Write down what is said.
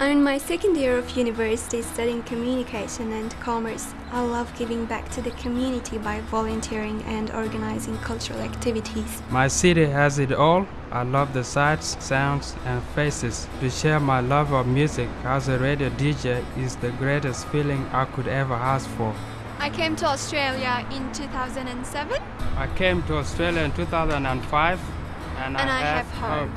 I'm in my second year of university studying communication and commerce. I love giving back to the community by volunteering and organizing cultural activities. My city has it all. I love the sights, sounds, and faces. To share my love of music as a radio DJ is the greatest feeling I could ever ask for. I came to Australia in 2007 I came to Australia in 2005 and, and I have hope.